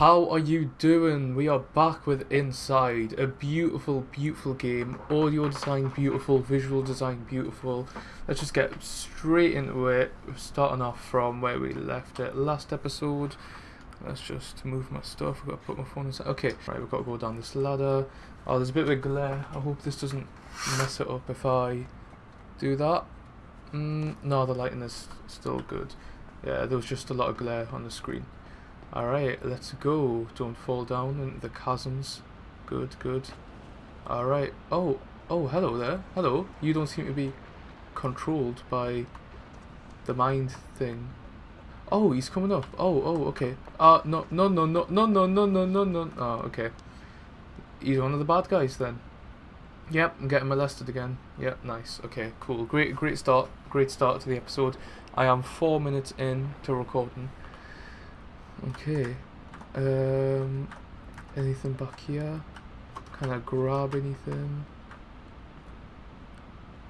How are you doing? We are back with Inside, a beautiful, beautiful game. Audio design beautiful, visual design beautiful. Let's just get straight into it. We're starting off from where we left it last episode. Let's just move my stuff. I've got to put my phone inside. Okay, right, we've got to go down this ladder. Oh, there's a bit of a glare. I hope this doesn't mess it up if I do that. Mm, no, the lighting is still good. Yeah, there was just a lot of glare on the screen. Alright, let's go. Don't fall down into the chasms. Good, good. Alright. Oh, oh, hello there. Hello. You don't seem to be controlled by the mind thing. Oh, he's coming up. Oh, oh, okay. Uh, no, no, no, no, no, no, no, no, no, no. Oh, okay. He's one of the bad guys then. Yep, I'm getting molested again. Yep, nice. Okay, cool. Great, great start. Great start to the episode. I am four minutes in to recording. Okay. Um, anything back here? Can I grab anything?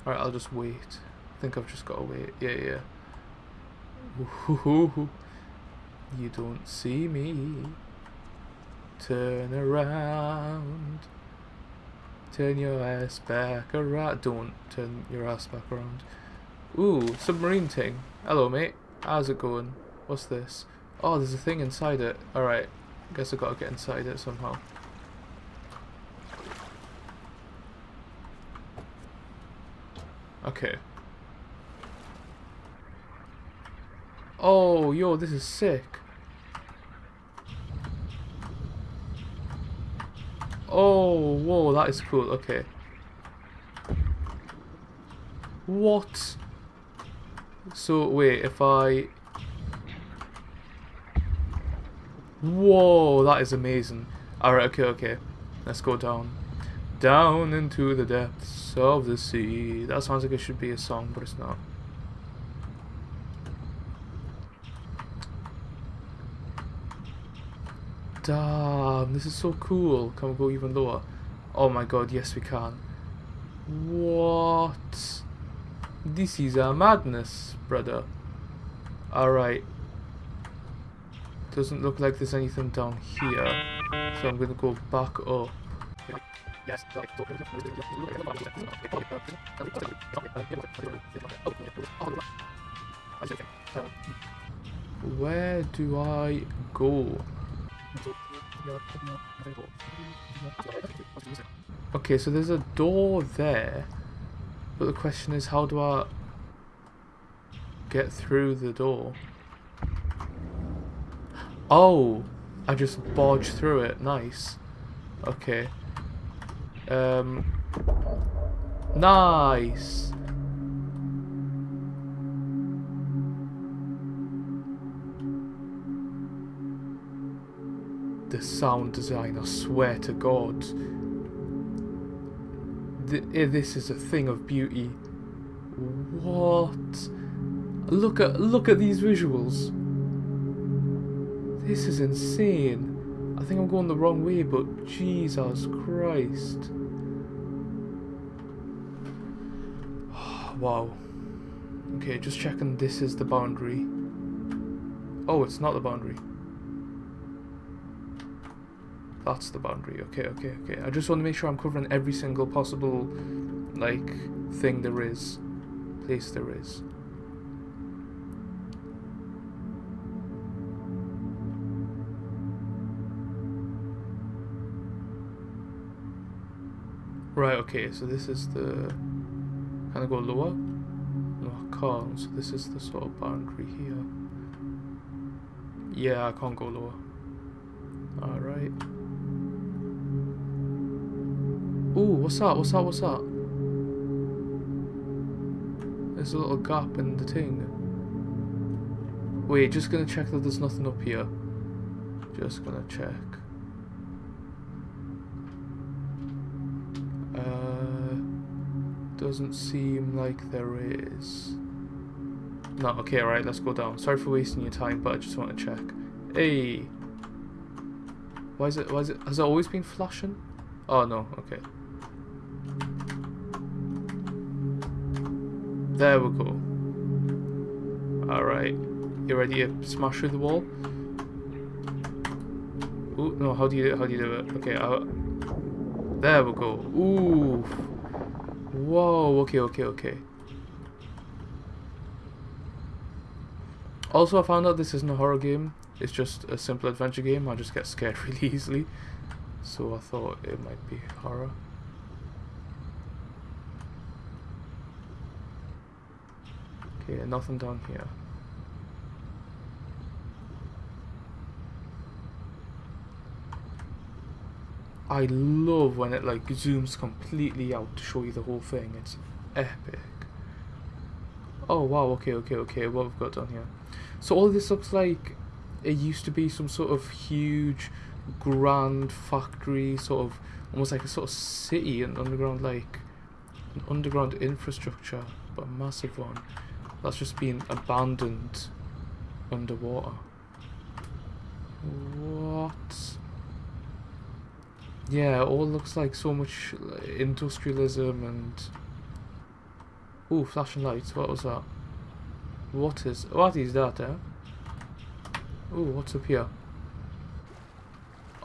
Alright, I'll just wait. I think I've just got to wait. Yeah, yeah. You don't see me. Turn around. Turn your ass back around. Don't turn your ass back around. Ooh, submarine thing. Hello, mate. How's it going? What's this? Oh, there's a thing inside it. Alright. Guess i got to get inside it somehow. Okay. Oh, yo, this is sick. Oh, whoa, that is cool. Okay. What? So, wait, if I Whoa, that is amazing. Alright, okay, okay. Let's go down. Down into the depths of the sea. That sounds like it should be a song, but it's not. Damn, this is so cool. Can we go even lower? Oh my god, yes we can. What? This is a madness, brother. Alright, doesn't look like there's anything down here. So I'm going to go back up. Where do I go? Okay, so there's a door there. But the question is, how do I get through the door? Oh, I just barged through it. Nice. Okay. Um. Nice. The sound design, I swear to God. Eh, this is a thing of beauty. What? Look at look at these visuals. This is insane. I think I'm going the wrong way, but Jesus Christ. wow. Okay, just checking this is the boundary. Oh, it's not the boundary. That's the boundary. Okay, okay, okay. I just want to make sure I'm covering every single possible, like, thing there is. Place there is. Right, okay, so this is the... Can I go lower? No, I can't, so this is the sort of boundary here. Yeah, I can't go lower. Alright. Ooh, what's that? What's that? What's that? There's a little gap in the thing. Wait, just gonna check that there's nothing up here. Just gonna check. Doesn't seem like there is. No, okay, alright, let's go down. Sorry for wasting your time, but I just want to check. Hey! Why is it, why is it, has it always been flashing? Oh, no, okay. There we go. Alright. You ready to smash through the wall? Ooh, no, how do you how do you do it? Okay, i there we go. Ooh. Whoa, okay, okay, okay. Also, I found out this isn't a horror game. It's just a simple adventure game. I just get scared really easily. So I thought it might be horror. Okay, nothing down here. I love when it like zooms completely out to show you the whole thing. It's epic. Oh wow, okay, okay, okay, what we've got down here. So all this looks like it used to be some sort of huge grand factory, sort of almost like a sort of city and underground like an underground infrastructure, but a massive one. That's just been abandoned underwater. What? Yeah, all looks like so much industrialism and... Ooh, flashing lights, what was that? What is... What is that, eh? Ooh, what's up here?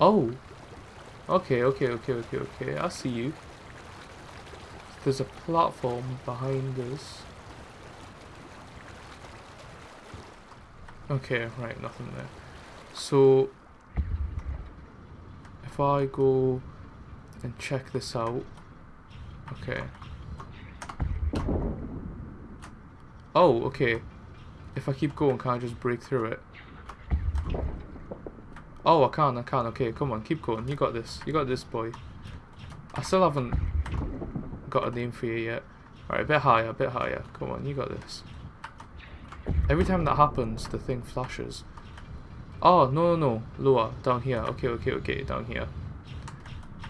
Oh! Okay, okay, okay, okay, okay, I see you. There's a platform behind us. Okay, right, nothing there. So, if I go and check this out, okay. Oh, okay. If I keep going, can I just break through it? Oh, I can, I can. Okay, come on, keep going. You got this. You got this, boy. I still haven't got a name for you yet. Alright, a bit higher, a bit higher. Come on, you got this. Every time that happens, the thing flashes. Oh, no, no, no. Lower. Down here. Okay, okay, okay. Down here.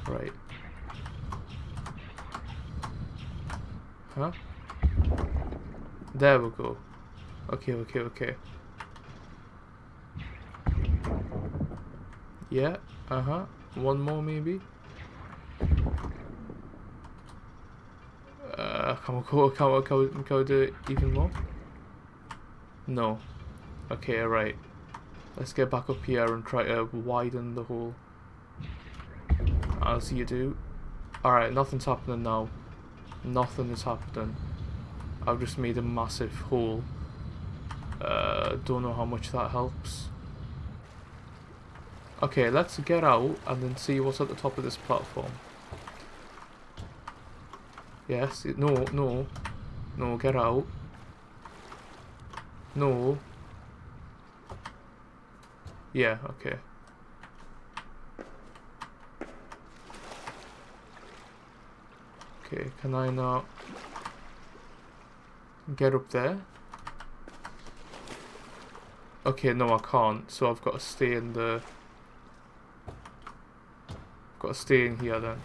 Right. Huh? There we go. Okay, okay, okay. Yeah, uh-huh. One more, maybe? Uh, can we go, can we, can we, can we do it even more? No. Okay, right. Let's get back up here and try to widen the hole. As you do. Alright, nothing's happening now. Nothing is happening. I've just made a massive hole. Uh, don't know how much that helps. Okay, let's get out and then see what's at the top of this platform. Yes, no, no. No, get out. No. Yeah, okay. Okay, can I now get up there? Okay, no I can't, so I've got to stay in the... Got to stay in here then.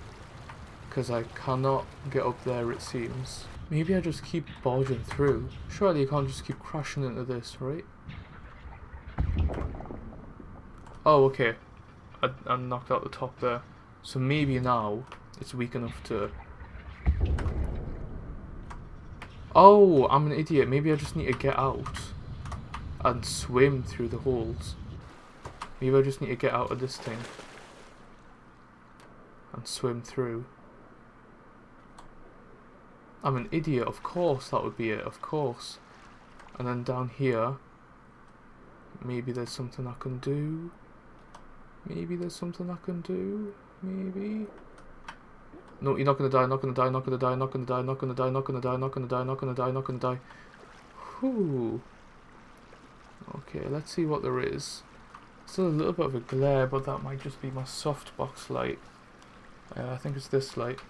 Because I cannot get up there it seems. Maybe I just keep barging through. Surely you can't just keep crashing into this, right? Oh, okay. I, I knocked out the top there. So maybe now it's weak enough to... Oh, I'm an idiot. Maybe I just need to get out and swim through the holes. Maybe I just need to get out of this thing and swim through. I'm an idiot, of course that would be it, of course. And then down here, maybe there's something I can do. Maybe there's something I can do. Maybe. No, you're not gonna die, not gonna die, not gonna die, not gonna die, not gonna die, not gonna die, not gonna die, not gonna die, not gonna die. Whew. Okay, let's see what there is. Still a little bit of a glare, but that might just be my softbox light. Uh, I think it's this light.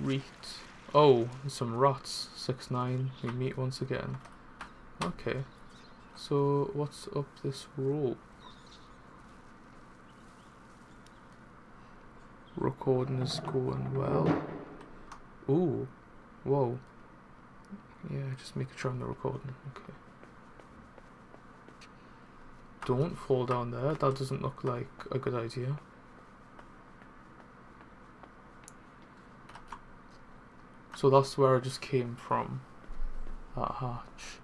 Reet. Oh, some rats. 6-9. We meet once again. Okay. So, what's up this rope? Recording is going well. Ooh. Whoa. Yeah, just making sure I'm not recording. Okay. Don't fall down there. That doesn't look like a good idea. So that's where I just came from. That hatch.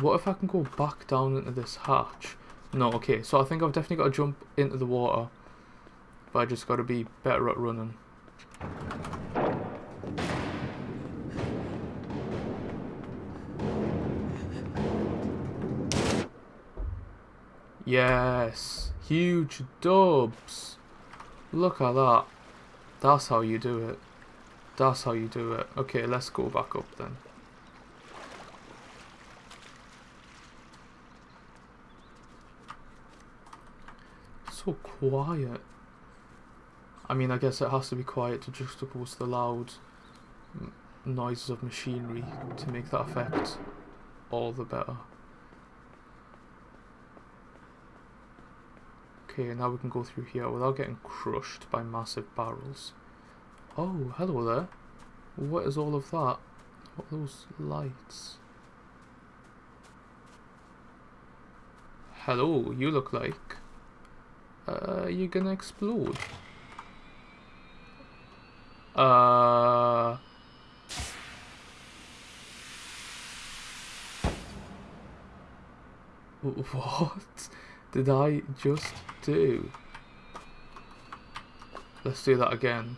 What if I can go back down into this hatch? No, okay, so I think I've definitely got to jump into the water. But I just got to be better at running. Yes, huge dubs. Look at that. That's how you do it. That's how you do it. Okay, let's go back up then. So quiet. I mean, I guess it has to be quiet to juxtapose the loud noises of machinery to make that effect all the better. Okay, now we can go through here without getting crushed by massive barrels. Oh, hello there. What is all of that? What are those lights? Hello, you look like... Uh, you're gonna explode. Uh... What? Did I just do? Let's do that again.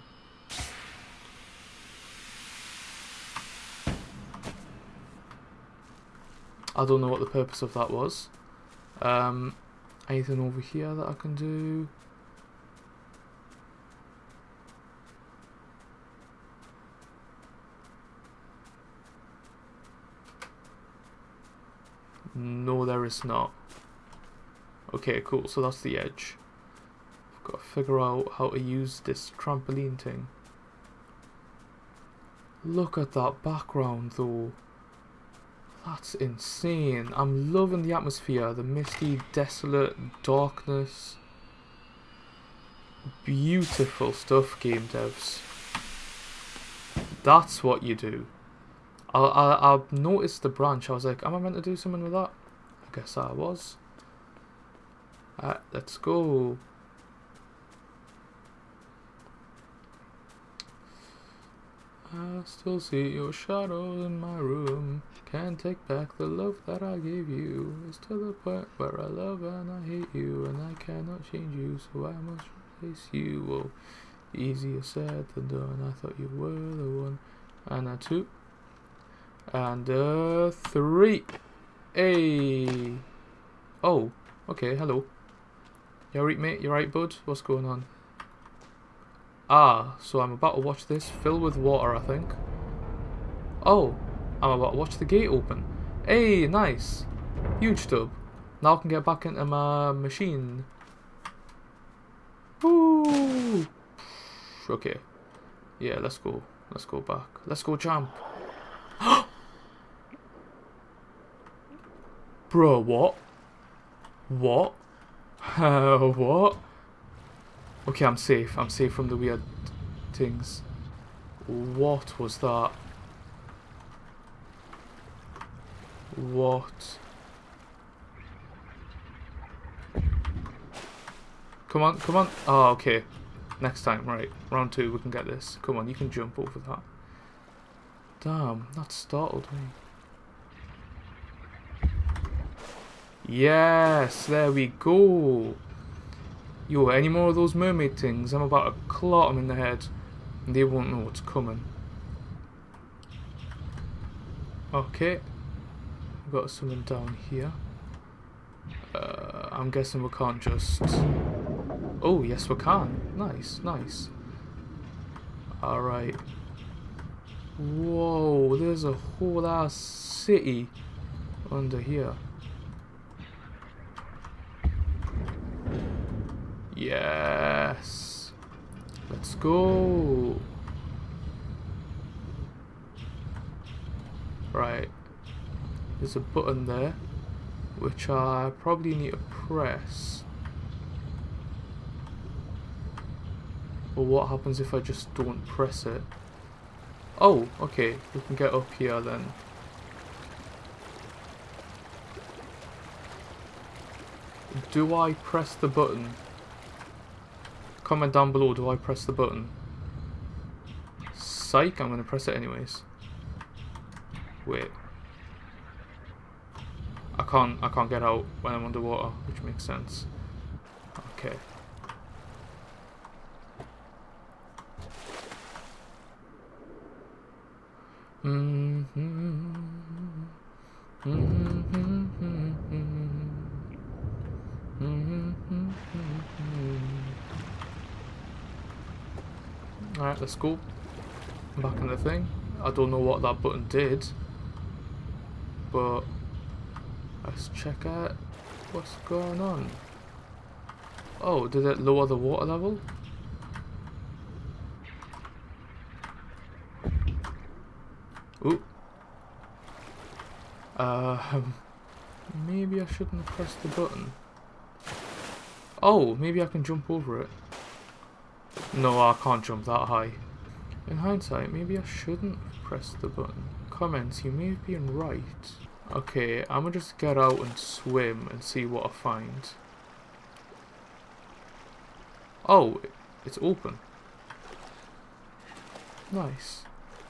I don't know what the purpose of that was. Um, anything over here that I can do? No, there is not. Okay, cool. So that's the edge. I've got to figure out how to use this trampoline thing. Look at that background though. That's insane. I'm loving the atmosphere. The misty, desolate darkness. Beautiful stuff, game devs. That's what you do. I, I, I noticed the branch. I was like, am I meant to do something with that? I guess I was. Alright, let's go. I still see your shadow in my room. Can't take back the love that I gave you. It's to the point where I love and I hate you, and I cannot change you, so I must replace you. Oh, easier said than done. I thought you were the one. And a two. And a three. Hey. Oh, okay, hello. You alright, mate? You alright, bud? What's going on? Ah, so I'm about to watch this fill with water, I think. Oh, I'm about to watch the gate open. Hey, nice. Huge tub. Now I can get back into my machine. Woo! Okay. Yeah, let's go. Let's go back. Let's go jump. Bro, what? What? Uh, what? Okay, I'm safe. I'm safe from the weird things. What was that? What? Come on, come on. Oh, okay. Next time, right. Round two, we can get this. Come on, you can jump over that. Damn, that startled me. Yes, there we go. Yo, any more of those mermaid things? I'm about to clot them in the head. And they won't know what's coming. Okay. We've got something down here. Uh, I'm guessing we can't just... Oh, yes we can. Nice, nice. Alright. Whoa, there's a whole ass city under here. Yes. Let's go. Right. There's a button there, which I probably need to press. But what happens if I just don't press it? Oh, okay. We can get up here then. Do I press the button? Comment down below, do I press the button? Psych, I'm going to press it anyways. Wait. I can't, I can't get out when I'm underwater, which makes sense. Okay. Mm -hmm. Mm -hmm. Alright, let's go. Back in the thing. I don't know what that button did. But let's check out what's going on. Oh, did it lower the water level? Ooh. Uh, maybe I shouldn't have pressed the button. Oh, maybe I can jump over it. No, I can't jump that high. In hindsight, maybe I shouldn't press the button. Comments, you may have been right. Okay, I'm gonna just get out and swim and see what I find. Oh, it's open. Nice.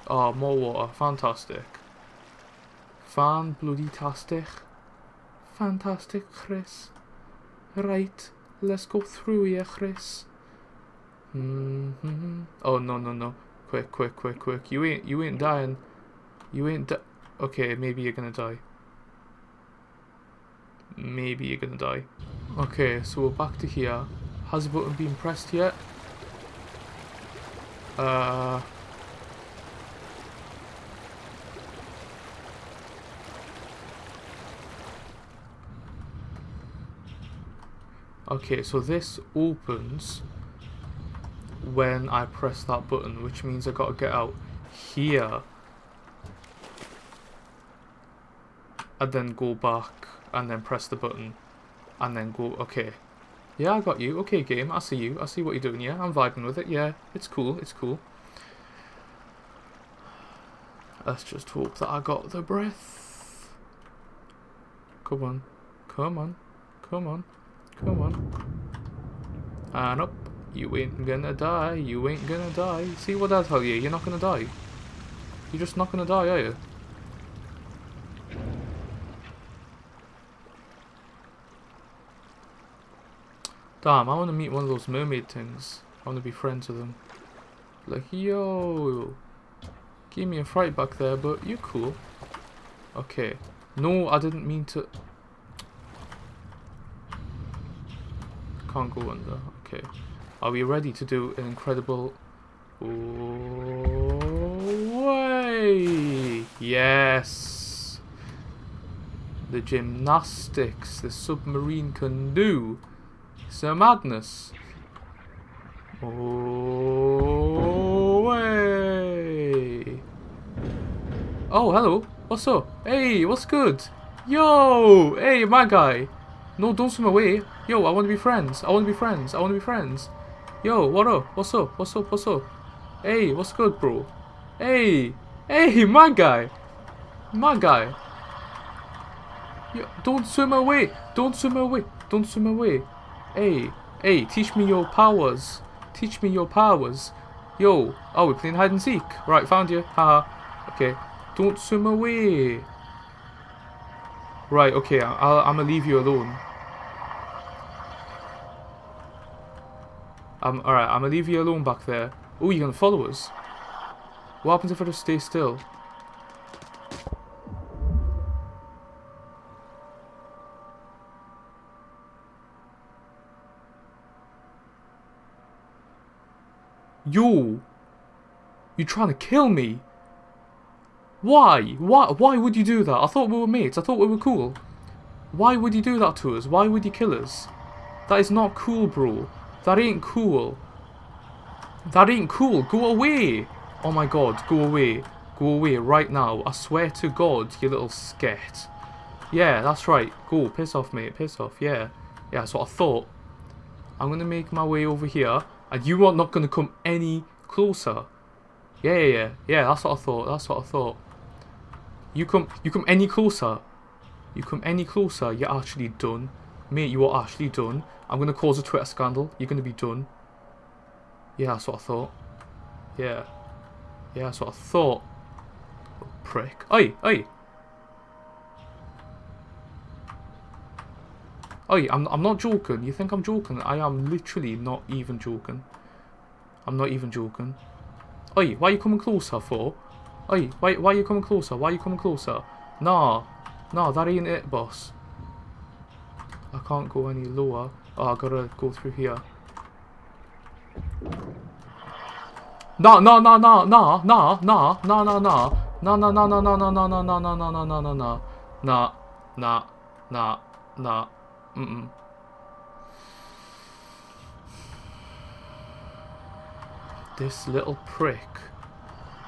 Oh, more water. Fantastic. Fan bloody tastic. Fantastic, Chris. Right. Let's go through here, Chris. Mm -hmm. Oh no no no! Quick quick quick quick! You ain't you ain't dying. You ain't di Okay, maybe you're gonna die. Maybe you're gonna die. Okay, so we're back to here. Has the button been pressed yet? Uh. Okay, so this opens when I press that button, which means I gotta get out here. And then go back and then press the button and then go, okay. Yeah, I got you. Okay, game, I see you. I see what you're doing, yeah. I'm vibing with it, yeah. It's cool, it's cool. Let's just hope that I got the breath. Come on. Come on. Come on. Come on. And up. You ain't gonna die. You ain't gonna die. See what I tell you? You're not gonna die. You're just not gonna die, are you? Damn, I want to meet one of those mermaid things. I want to be friends with them. Like, yo, give me a fright back there, but you're cool. Okay. No, I didn't mean to... can't go under. Okay. Are we ready to do an incredible... way? Yes! The gymnastics the submarine can do. A madness. Oh, way! Oh, hello. What's up? Hey, what's good? Yo! Hey, my guy. No, don't swim away. Yo, I want to be friends. I want to be friends. I want to be friends. Yo, what up? What's up? What's up? What's up? Hey, what's good, bro? Hey, hey, my guy. My guy. Yo, don't swim away. Don't swim away. Don't swim away. Hey, hey, teach me your powers. Teach me your powers. Yo, oh, we're playing hide and seek. Right, found you. Haha. Okay. Don't swim away. Right, okay, I'll, I'm gonna leave you alone. Um, alright, I'm gonna leave you alone back there. Oh, you're gonna follow us? What happens if I just stay still? Yo! You're trying to kill me? Why? Why? Why would you do that? I thought we were mates. I thought we were cool. Why would you do that to us? Why would you kill us? That is not cool, bro. That ain't cool. That ain't cool. Go away. Oh my god, go away. Go away right now. I swear to God, you little sket. Yeah, that's right. Go, piss off, mate. Piss off. Yeah. Yeah, that's what I thought. I'm going to make my way over here. And you are not going to come any closer. Yeah, yeah, yeah. Yeah, that's what I thought. That's what I thought. You come, you come any closer. You come any closer, you're actually done. Mate, you are actually done. I'm going to cause a Twitter scandal. You're going to be done. Yeah, that's what I thought. Yeah. Yeah, that's what I thought. prick. Oi, oi. Oi, I'm, I'm not joking. You think I'm joking? I am literally not even joking. I'm not even joking. Oi, why are you coming closer for? Oi, why, why are you coming closer? Why are you coming closer? Nah, no, that ain't it, boss. I can't go any lower. Oh, I gotta go through here. No, no, no, no, no, no, no, no, no, no. No, no, no, no, no, no, no, no, no, no, no, no, no, no, no. Nah, nah, nah, nah. Mm-mm. This little prick.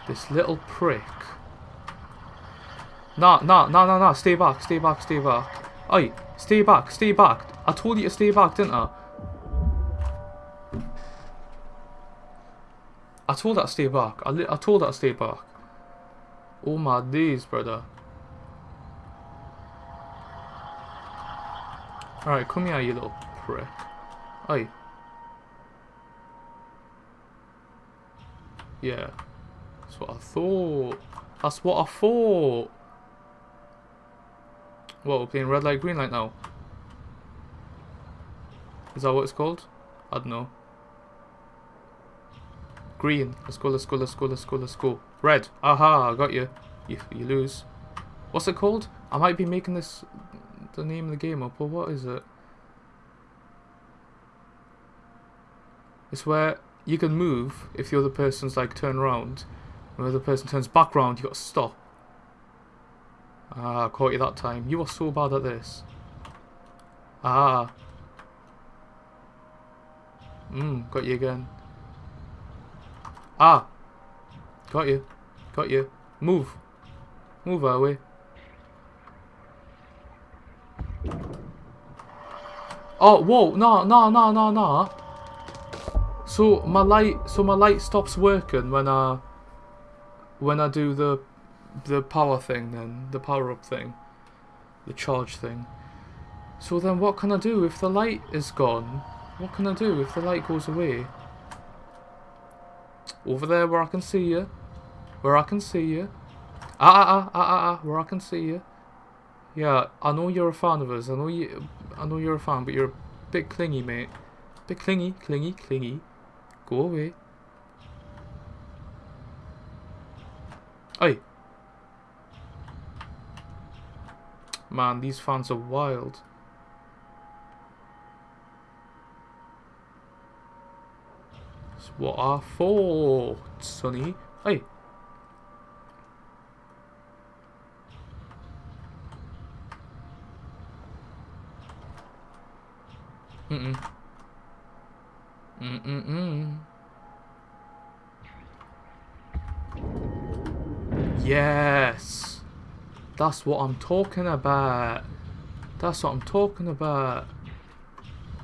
This little prick. Nah, nah, nah, nah, nah. Stay back, stay back, stay back. Oi, stay back, stay back. I told you to stay back, didn't I? I told that to stay back. I, I told that to stay back. Oh my days, brother. Alright, come here, you little prick. Oi. Yeah. That's what I thought. That's what I thought. What, we're playing red light, green light now? Is that what it's called? I don't know. Green. Let's go, let's go, let's go, let's go, let's go. Red. Aha, I got you. You, you lose. What's it called? I might be making this the name of the game up, but what is it? It's where you can move if the other person's like turn around. When the other person turns back round, you got to stop. Ah, caught you that time. You are so bad at this. Ah. Mmm, got you again. Ah. Got you. Got you. Move. Move our way. Oh, whoa, no, no, no, no, no. So my light, so my light stops working when I, when I do the the power thing then, the power up thing, the charge thing. So then what can I do if the light is gone? What can I do if the light goes away? Over there where I can see you. Where I can see you. Ah, ah, ah, ah, ah, ah, where I can see you. Yeah, I know you're a fan of us. I know you. I know you're a fan, but you're a bit clingy, mate. Bit clingy, clingy, clingy. Go away. Oi. Man, these fans are wild. That's what I thought, Sonny. Hey. Mm-mm. Mm-mm-mm. Yes. That's what I'm talking about. That's what I'm talking about.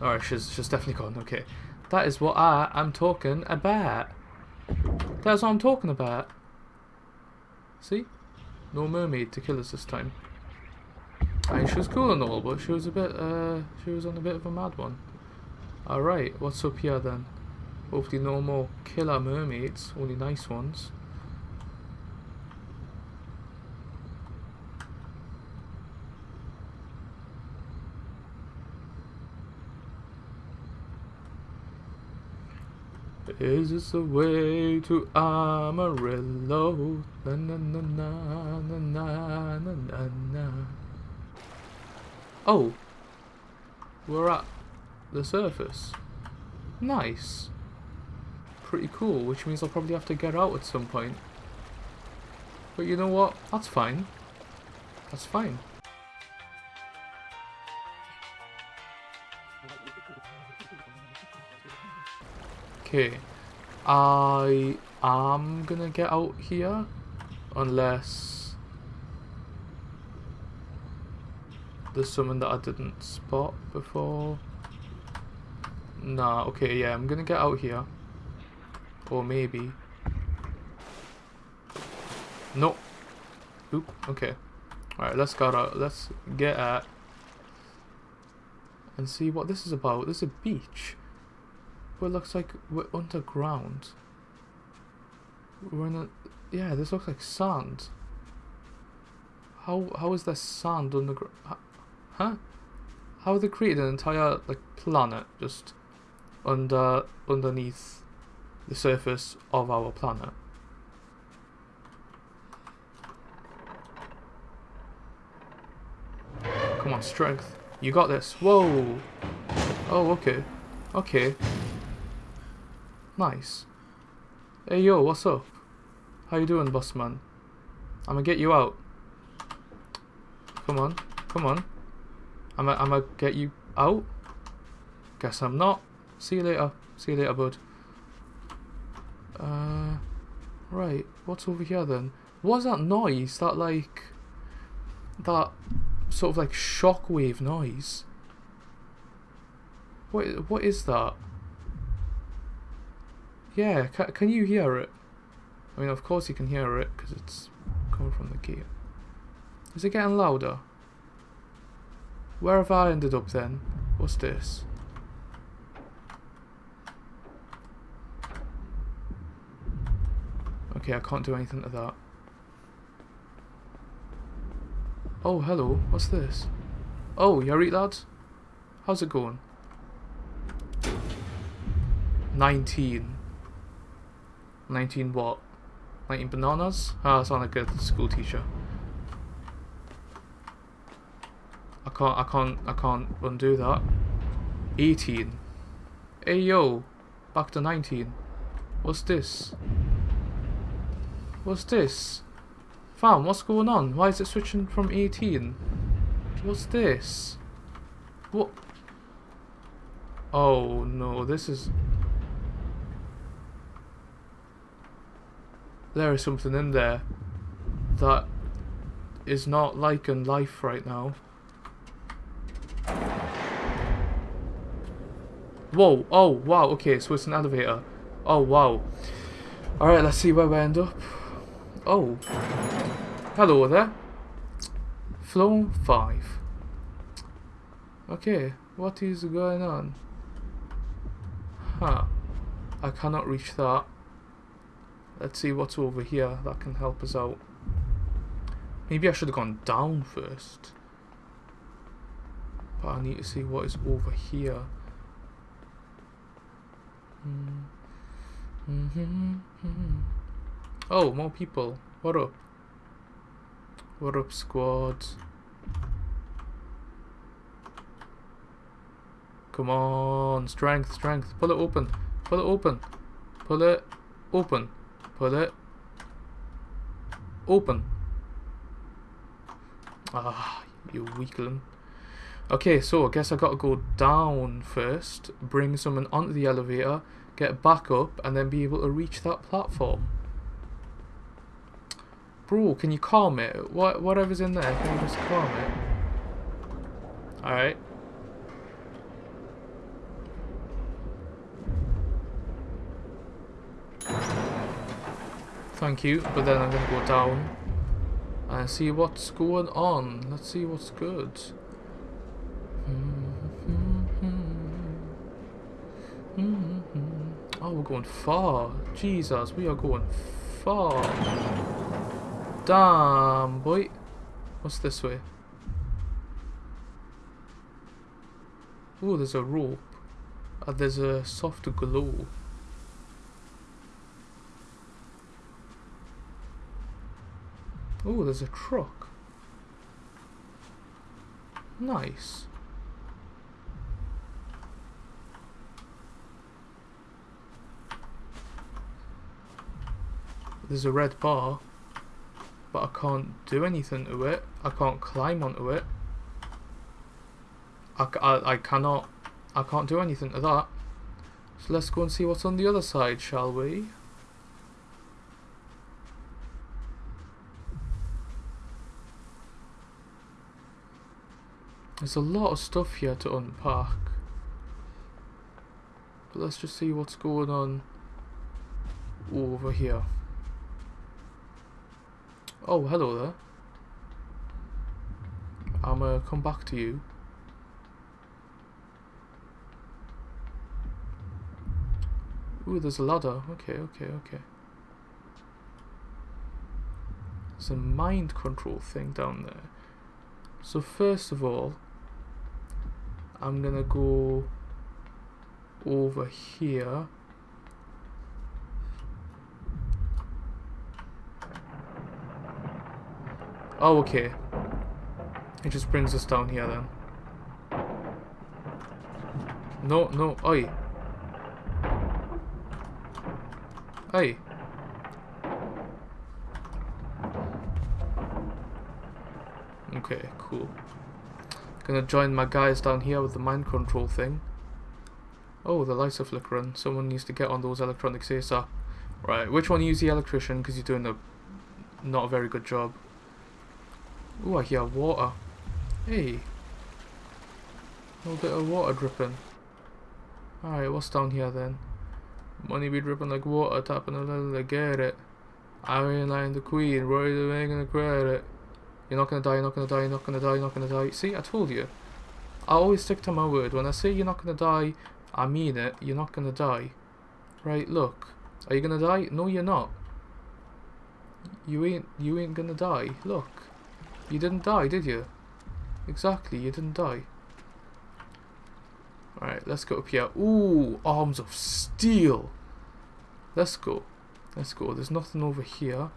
Alright, she's, she's definitely gone. Okay. That is what I am talking about. That's what I'm talking about. See? No mermaid to kill us this time. I mean, she was cool and all, but she was a bit, uh, she was on a bit of a mad one. Alright, what's up here then? Hopefully no more killer mermaids, only nice ones. Is this the way to Amarillo? Na na na na na na na na na. Oh, we're at the surface. Nice. Pretty cool, which means I'll probably have to get out at some point. But you know what? That's fine. That's fine. Okay. I am gonna get out here. Unless there's someone that I didn't spot before. Nah, okay, yeah, I'm gonna get out here. Or maybe. No. Oop, okay. Alright, let's go out. Let's get at and see what this is about. This is a beach. It looks like we're underground. We're in a yeah, this looks like sand. How how is there sand underground? Huh? How they created an entire like planet just under underneath the surface of our planet? Come on, strength. You got this. Whoa. Oh, okay. Okay. Nice. Hey, yo, what's up? How you doing, boss man? I'm gonna get you out. Come on. Come on. I'm gonna, I'm gonna get you out. Guess I'm not. See you later. See you later, bud. Uh, right. What's over here then? What's that noise? That like... That sort of like shockwave noise. What what is that? Yeah, can, can you hear it? I mean, of course you can hear it because it's coming from the gate. Is it getting louder? Where have I ended up then? What's this? Okay, I can't do anything to that. Oh, hello. What's this? Oh, you're lads? How's it going? 19. 19 what? 19 bananas? Ah, I sound like a school teacher. I can't, I can't, I can't undo that. 18. Hey yo, back to 19. What's this? What's this? Fam, what's going on? Why is it switching from 18? What's this? What? Oh no, this is... There is something in there that is not like in life right now. Whoa, oh wow, okay, so it's an elevator. Oh wow. Alright, let's see where we end up. Oh. Hello there. Floor 5. Okay, what is going on? Huh. I cannot reach that. Let's see what's over here that can help us out. Maybe I should have gone down first. But I need to see what is over here. Mm -hmm. Oh, more people. What up? What up, squad? Come on, strength, strength. Pull it open. Pull it open. Pull it open. Pull it open. Ah, you weakling. Okay, so I guess I gotta go down first, bring someone onto the elevator, get back up, and then be able to reach that platform. Bro, can you calm it? What, whatever's in there, can you just calm it? Alright. Thank you, but then I'm gonna go down and see what's going on. Let's see what's good. Oh, we're going far. Jesus, we are going far. Damn, boy. What's this way? Oh, there's a rope. Uh, there's a soft glow. Oh, there's a truck. Nice. There's a red bar but I can't do anything to it. I can't climb onto it. I, I, I cannot, I can't do anything to that. So let's go and see what's on the other side, shall we? There's a lot of stuff here to unpack. But let's just see what's going on over here. Oh, hello there. I'm gonna come back to you. Ooh, there's a ladder. Okay, okay, okay. There's a mind control thing down there. So first of all, I'm gonna go over here. Oh, okay. It just brings us down here then. No, no, oi. Oi. Okay, cool. Gonna join my guys down here with the mind control thing. Oh, the lights are flickering. Someone needs to get on those electronics ASAP. Right, which one use the electrician? Because you're doing a not a very good job. Oh, I hear water. Hey. A little bit of water dripping. Alright, what's down here then? Money be dripping like water, tapping a little, I get it. Iron Line the Queen, Roy the making the credit. You're not gonna die, you're not gonna die, you're not gonna die, you're not gonna die. See, I told you. I always stick to my word. When I say you're not gonna die, I mean it. You're not gonna die. Right, look. Are you gonna die? No, you're not. You ain't, you ain't gonna die. Look. You didn't die, did you? Exactly, you didn't die. Alright, let's go up here. Ooh, arms of steel. Let's go. Let's go. There's nothing over here.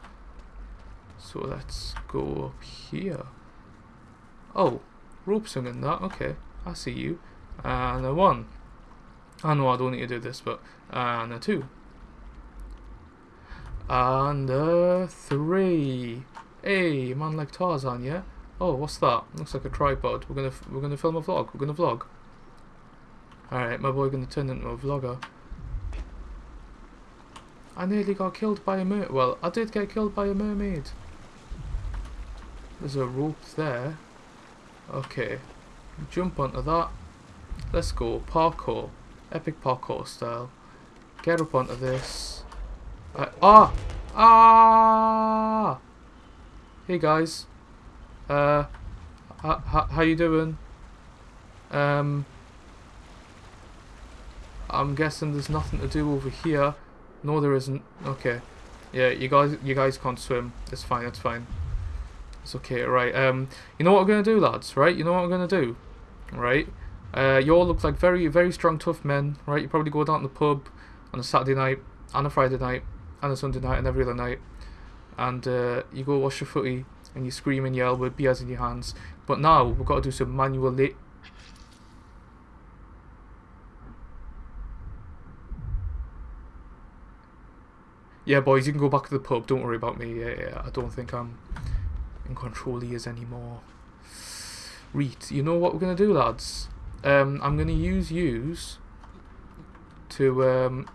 So let's go up here. Oh, rope swinging that. Okay, I see you. And a one. I know I don't need to do this, but and a two. And a three. Hey, man like Tarzan, yeah? Oh, what's that? Looks like a tripod. We're gonna we're gonna film a vlog. We're gonna vlog. Alright, my boy gonna turn into a vlogger. I nearly got killed by a mer- well, I did get killed by a mermaid. There's a rope there. Okay. Jump onto that. Let's go. Parkour. Epic parkour style. Get up onto this. Uh, ah! Ah! Hey guys. Uh, how you doing? Um, I'm guessing there's nothing to do over here. No, there isn't. Okay. Yeah, you guys, you guys can't swim. It's fine. It's fine. It's okay. Right. Um, you know what we're gonna do, lads? Right. You know what we're gonna do? Right. Uh, you all look like very, very strong, tough men. Right. You probably go down to the pub on a Saturday night, on a Friday night, and a Sunday night, and every other night, and uh, you go wash your footy and you scream and yell with beers in your hands. But now we've got to do some manual lit. Yeah, boys, you can go back to the pub. Don't worry about me. Yeah, yeah, I don't think I'm in control yours anymore. Reet, you know what we're going to do, lads? Um, I'm going to use use to... Um,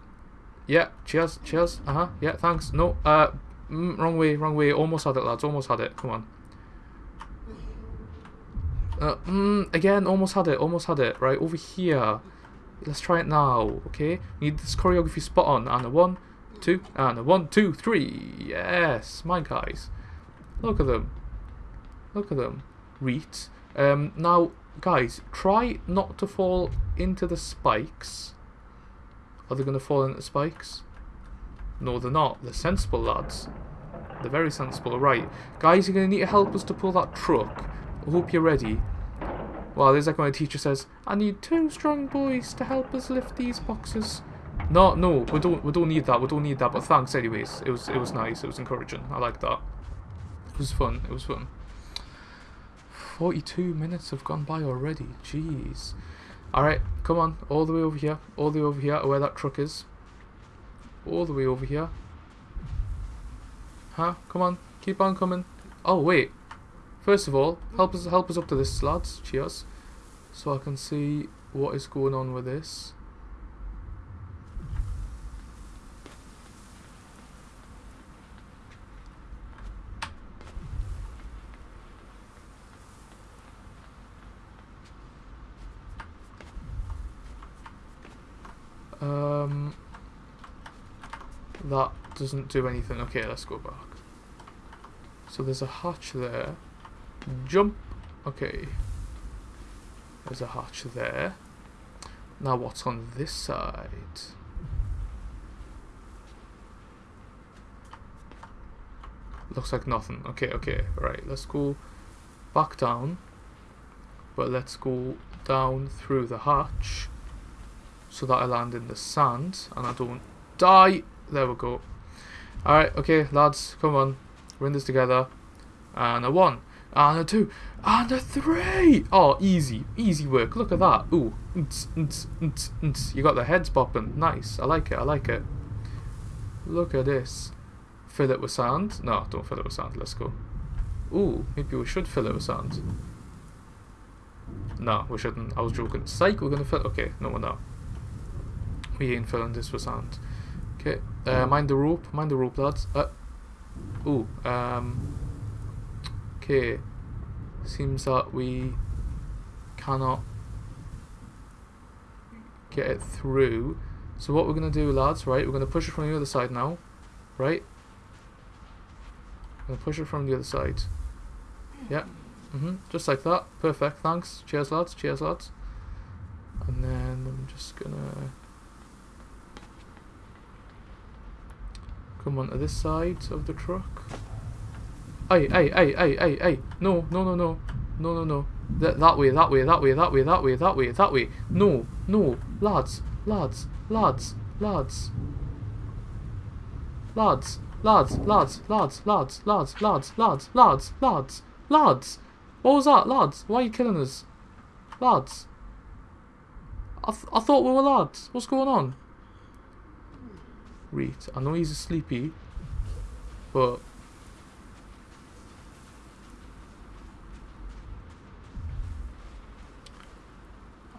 yeah, cheers, cheers. Uh-huh, yeah, thanks. No, uh, Mm, wrong way, wrong way. Almost had it, lads. Almost had it. Come on. Uh, mm, again, almost had it. Almost had it. Right, over here. Let's try it now, okay? We need this choreography spot on. And a one, two, and a one, two, three. Yes, my guys. Look at them. Look at them. Reet. Um, now, guys, try not to fall into the spikes. Are they going to fall into the spikes? No, they're not. They're sensible lads. They're very sensible. Right. Guys, you're going to need to help us to pull that truck. I hope you're ready. Well, there's like my teacher says, I need two strong boys to help us lift these boxes. No, no, we don't we don't need that. We don't need that. But thanks anyways. It was it was nice. It was encouraging. I like that. It was fun. It was fun. 42 minutes have gone by already. Jeez. Alright, come on. All the way over here. All the way over here where that truck is all the way over here. Huh? Come on, keep on coming. Oh wait. First of all, help us help us up to this, lads. Cheers. So I can see what is going on with this. Um, that doesn't do anything. Okay, let's go back. So there's a hatch there. Jump. Okay. There's a hatch there. Now what's on this side? Looks like nothing. Okay, okay. Right, let's go back down. But let's go down through the hatch so that I land in the sand and I don't die. There we go. Alright, okay, lads, come on. We're in this together. And a one, and a two, and a three. Oh, easy, easy work. Look at that. Ooh, you got the heads popping. Nice. I like it. I like it. Look at this. Fill it with sand. No, don't fill it with sand. Let's go. Ooh, maybe we should fill it with sand. No, we shouldn't. I was joking. Psych, we're gonna fill. Okay, no, we're not. We ain't filling this with sand. Okay, uh, mind the rope. Mind the rope, lads. Uh, ooh, um. Okay. Seems that we cannot get it through. So what we're going to do, lads, right, we're going to push it from the other side now, right? Going to push it from the other side. Yeah. Mm hmm Just like that. Perfect. Thanks. Cheers, lads. Cheers, lads. And then I'm just going to come onto this side of the truck. Hey, hey, hey, hey, hey, hey. No, no, no, no. No, no, no. That, that way, that way, that way, that way, that way, that way, that way. No, no. Lads, lads, lads, lads. Lads, lads, lads, lads, lads, lads, lads, lads, lads, lads, lads. What was that, lads? Why are you killing us? Lads. I, th I thought we were lads. What's going on? Reet. I know he's sleepy, but...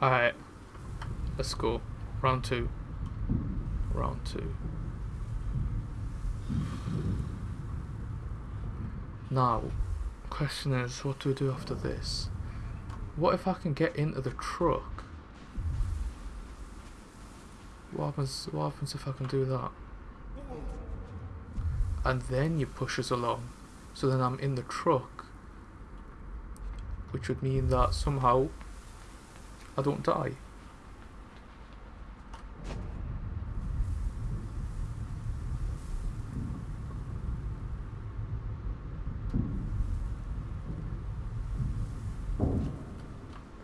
Alright. Let's go. Round two. Round two. Now, question is, what do we do after this? What if I can get into the truck? What happens, what happens if I can do that? And then you push us along. So then I'm in the truck. Which would mean that somehow I don't die.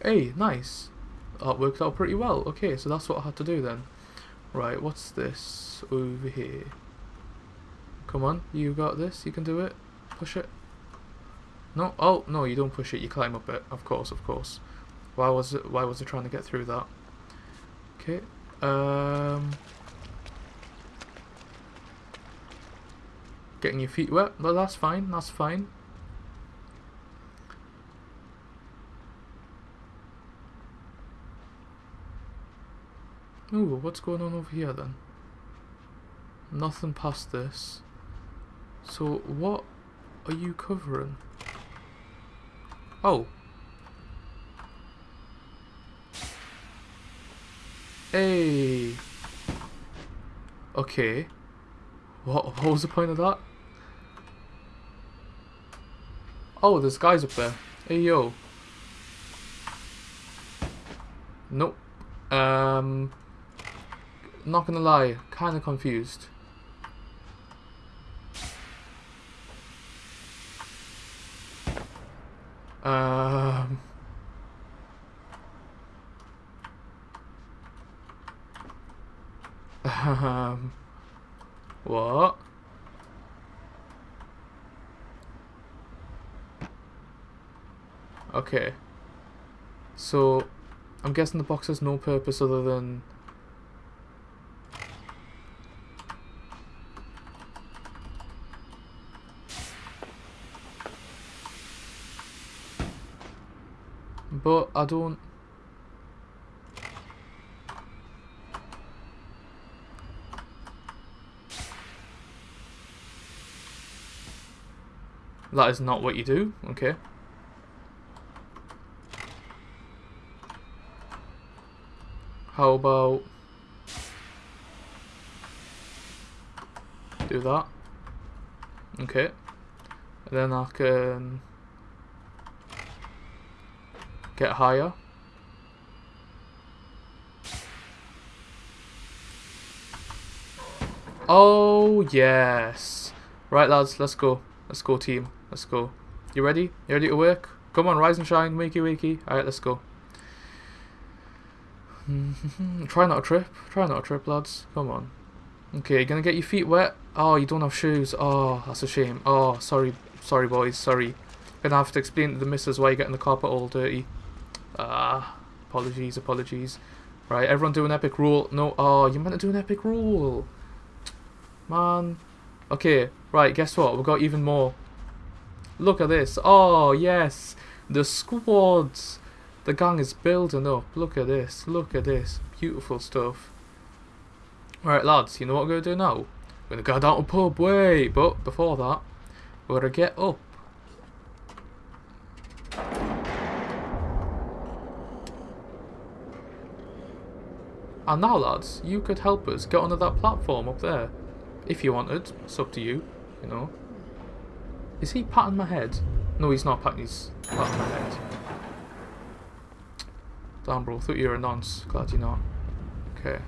Hey, nice. That worked out pretty well. Okay, so that's what I had to do then. Right, what's this over here? Come on, you got this, you can do it. Push it. No, oh, no, you don't push it, you climb up it. Of course, of course. Why was it, why was it trying to get through that? Okay, um... Getting your feet wet, but that's fine, that's fine. Ooh, what's going on over here then? Nothing past this. So, what are you covering? Oh. Hey. Okay. What, what was the point of that? Oh, there's guys up there. Hey, yo. Nope. Um not gonna lie, kind of confused. Um... Um... What? Okay. So, I'm guessing the box has no purpose other than But I don't... That is not what you do, okay. How about... Do that. Okay. And then I can get higher. Oh, yes. Right, lads, let's go. Let's go, team. Let's go. You ready? You ready to work? Come on, rise and shine. Wakey, wakey. Alright, let's go. Try not to trip. Try not to trip, lads. Come on. Okay, you're gonna get your feet wet. Oh, you don't have shoes. Oh, that's a shame. Oh, sorry. Sorry, boys. Sorry. Gonna have to explain to the missus why you're getting the carpet all dirty. Ah, apologies, apologies. Right, everyone do an epic rule. No, oh, you meant to do an epic rule. Man. Okay, right, guess what? We've got even more. Look at this. Oh, yes. The squads. The gang is building up. Look at this. Look at this. Beautiful stuff. Right, lads, you know what we're going to do now? We're going to go down to pub. Wait, but before that, we're going to get up. And now, lads, you could help us get onto that platform up there. If you wanted. It's up to you, you know. Is he patting my head? No, he's not patting, he's patting my head. Damn, bro, thought you were a nonce. Glad you're not. Okay.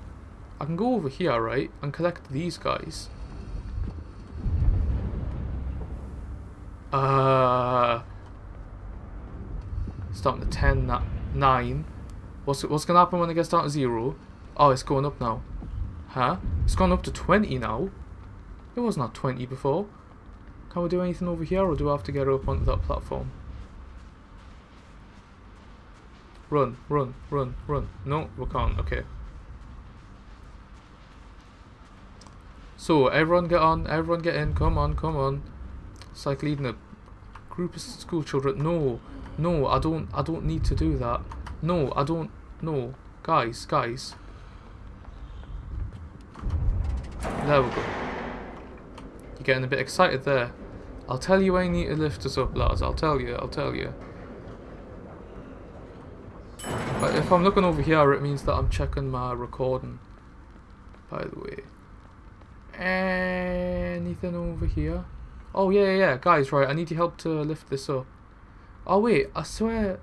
I can go over here, right, and collect these guys. Uh... Starting to 10, 9. What's, what's going to happen when it gets down to 0? Oh, it's going up now. Huh? It's gone up to 20 now? It was not 20 before. Can we do anything over here or do I have to get up onto that platform? Run, run, run, run. No, we can't. Okay. So, everyone get on, everyone get in. Come on, come on. It's like leading a group of school children. No, no, I don't, I don't need to do that. No, I don't, no. Guys, guys. There we go. You're getting a bit excited there. I'll tell you you need to lift us up, lads. I'll tell you, I'll tell you. But if I'm looking over here, it means that I'm checking my recording. By the way. Anything over here? Oh, yeah, yeah, yeah. Guys, right, I need your help to lift this up. Oh, wait, I swear...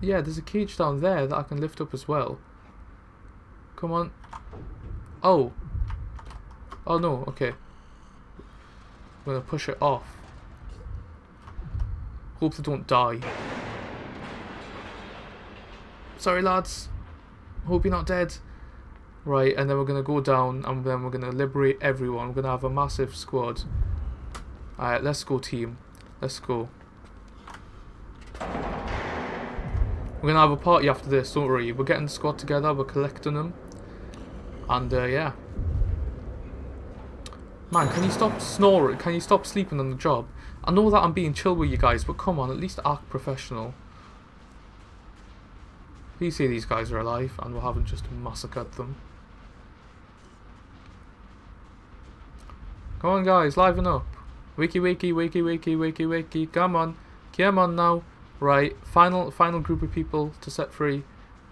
Yeah, there's a cage down there that I can lift up as well. Come on. Oh. Oh, no, okay. I'm gonna push it off. Hope they don't die. Sorry lads. Hope you're not dead. Right, and then we're gonna go down and then we're gonna liberate everyone. We're gonna have a massive squad. Alright, let's go team. Let's go. We're gonna have a party after this, don't worry. We're getting the squad together, we're collecting them. And uh, yeah. Man, can you stop snoring? Can you stop sleeping on the job? I know that I'm being chill with you guys, but come on, at least act professional. Please say these guys are alive and we haven't just massacred them. Come on guys, liven up. Wiki wiki wiki wiki wiki wiki. Come on. Come on now. Right, final final group of people to set free.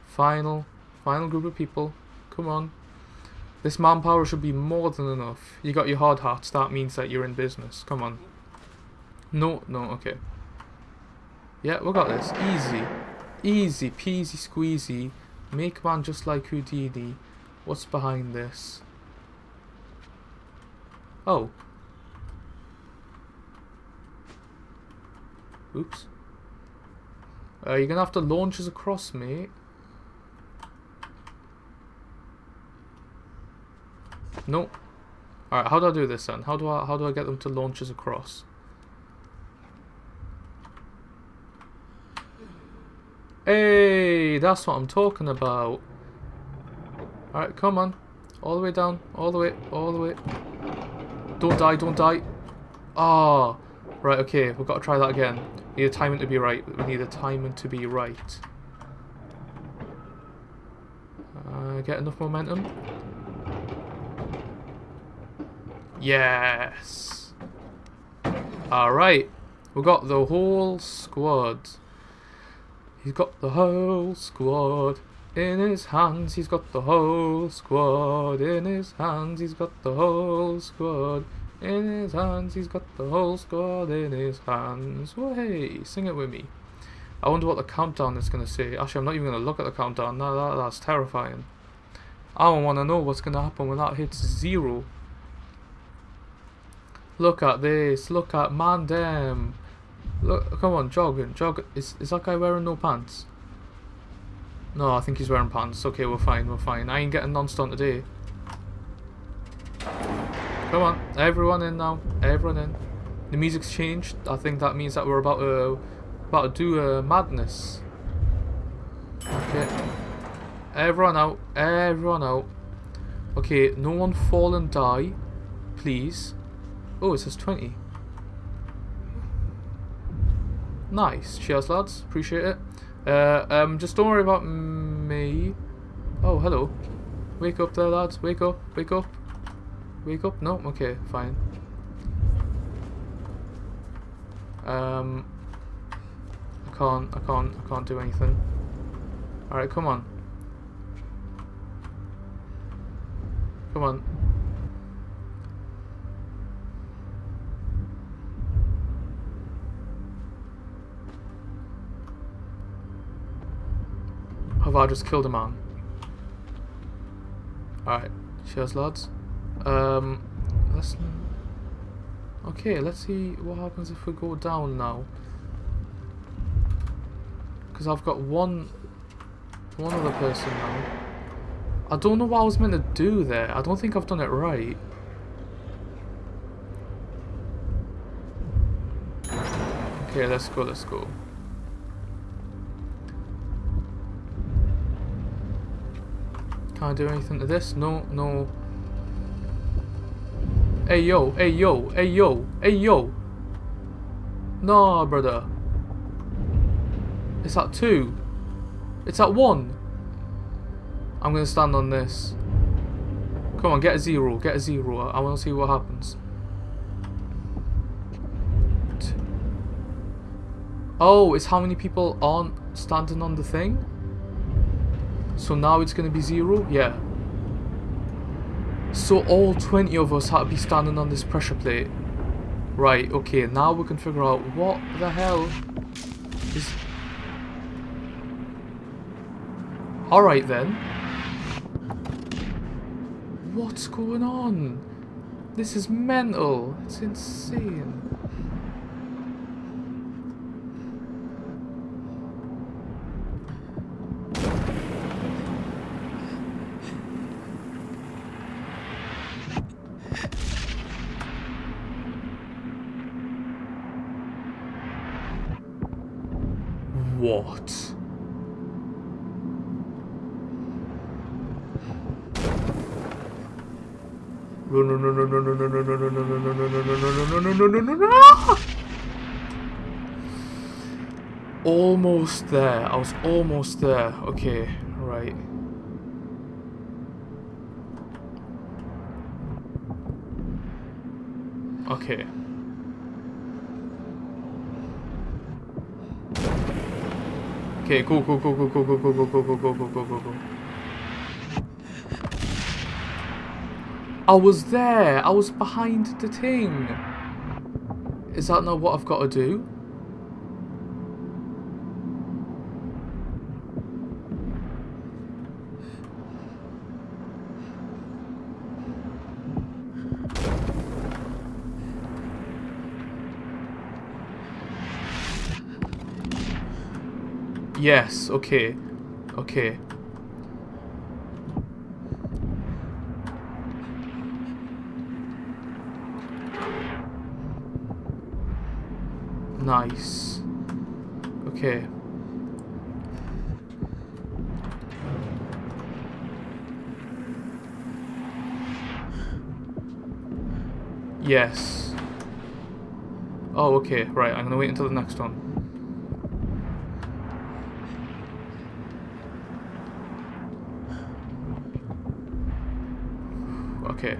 Final final group of people. Come on. This manpower should be more than enough. You got your hard hats, that means that you're in business. Come on. No, no, okay. Yeah, we got this. Easy. Easy peasy squeezy. Make man just like Houdini. What's behind this? Oh. Oops. Uh, you're gonna have to launch us across, mate. No. Alright, how do I do this then? How do I how do I get them to launch us across? Hey, that's what I'm talking about. Alright, come on. All the way down. All the way. All the way. Don't die, don't die. Ah. Oh, right, okay. We've got to try that again. We need the timing to be right. We need the timing to be right. Uh, get enough momentum. Yes. Alright. We got the whole squad. He's got the whole squad. In his hands, he's got the whole squad. In his hands, he's got the whole squad. In his hands, he's got the whole squad in his hands. Well, hey, sing it with me. I wonder what the countdown is going to say. Actually, I'm not even going to look at the countdown. No, that, that's terrifying. I don't want to know what's going to happen when that hits zero. Look at this. Look at man damn. Look, come on, jogging, jog. Is is that guy wearing no pants? No, I think he's wearing pants. Okay, we're fine, we're fine. I ain't getting non-stunt today. Come on, everyone in now. Everyone in. The music's changed. I think that means that we're about to about to do a madness. Okay. Everyone out. Everyone out. Okay, no one fall and die. Please. Oh, it says 20. Nice. Cheers, lads. Appreciate it. Uh, um, just don't worry about me. Oh, hello. Wake up there, lads. Wake up. Wake up. Wake up? No? Okay, fine. Um, I can't, I can't, I can't do anything. Alright, come on. Come on. Have I just killed a man? Alright, cheers lads. Um, let's... Okay, let's see what happens if we go down now. Because I've got one... One other person now. I don't know what I was meant to do there. I don't think I've done it right. Okay, let's go, let's go. Can't do anything to this? No, no. Hey yo, hey yo, hey yo, hey yo. Nah, brother. It's at two. It's at one. I'm gonna stand on this. Come on, get a zero, get a zero. I wanna see what happens. Oh, it's how many people aren't standing on the thing? So now it's going to be zero? Yeah. So all 20 of us had to be standing on this pressure plate. Right, okay, now we can figure out what the hell is... Alright then. What's going on? This is mental. It's insane. There. I was almost there. Okay, right. Okay. Okay, go, go, go, go, go, go, go, go, go, go, go, go, go, go, go. I was there. I was behind the thing. Is that not what I've got to do? Yes, okay. Okay. Nice. Okay. Yes. Oh, okay. Right, I'm gonna wait until the next one. Okay.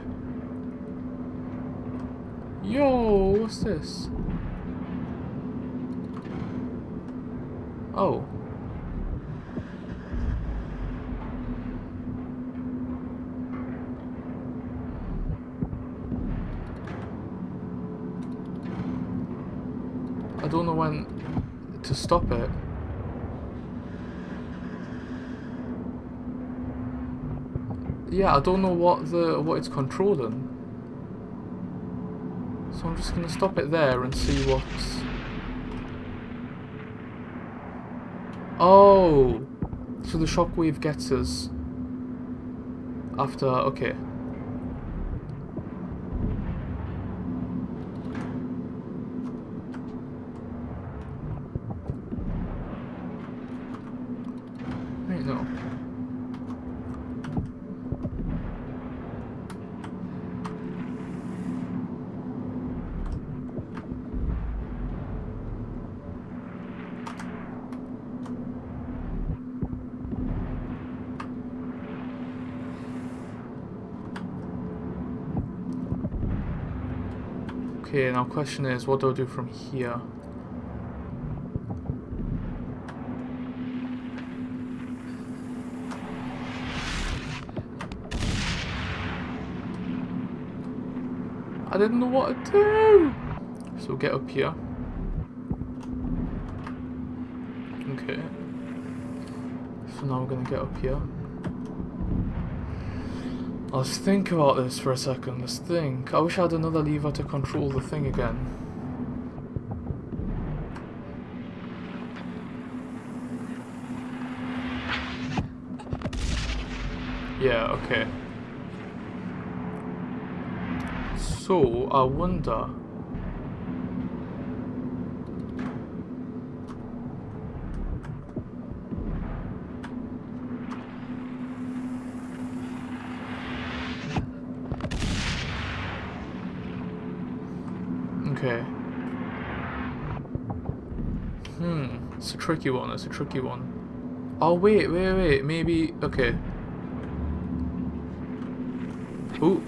Yo, what's this? Oh. I don't know when to stop it. Yeah, I don't know what the what it's controlling. So I'm just gonna stop it there and see what's Oh so the shockwave gets us after okay. Okay, now question is, what do I do from here? I didn't know what to do! So get up here. Okay. So now we're gonna get up here. Let's think about this for a second. Let's think. I wish I had another lever to control the thing again. Yeah, okay. So, I wonder... Okay. Hmm, it's a tricky one, it's a tricky one. Oh, wait, wait, wait, maybe, okay. Ooh.